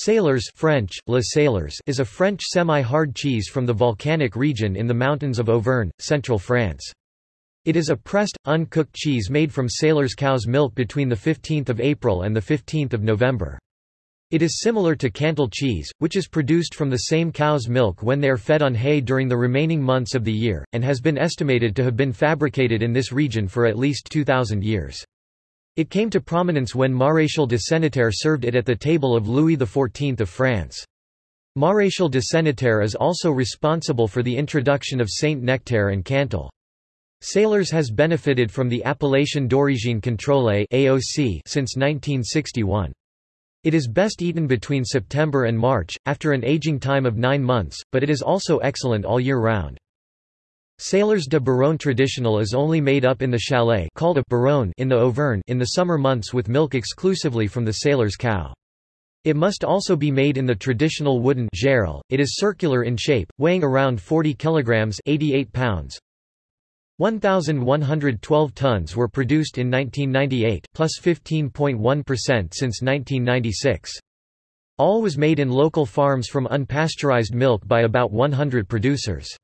Salers French, Le Salers is a French semi-hard cheese from the volcanic region in the mountains of Auvergne, central France. It is a pressed, uncooked cheese made from Salers cow's milk between 15 April and 15 November. It is similar to Cantal cheese, which is produced from the same cow's milk when they are fed on hay during the remaining months of the year, and has been estimated to have been fabricated in this region for at least 2,000 years. It came to prominence when Maréchal de Senneterre served it at the table of Louis XIV of France. Maréchal de Senneterre is also responsible for the introduction of Saint Nectaire and Cantal. Salers has benefited from the Appellation d'origine contrôlée since 1961. It is best eaten between September and March, after an aging time of nine months, but it is also excellent all year round. Salers de Buron traditional is only made up in the chalet called a buron in the Auvergne in the summer months with milk exclusively from the Salers cow. It must also be made in the traditional wooden gerle. It is circular in shape, weighing around 40 kilograms, 88 pounds. 1112 tons were produced in 1998, plus 15.1 since 1996. All was made in local farms from unpasteurized milk by about 100 producers.